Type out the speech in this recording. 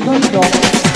Ivan Doc.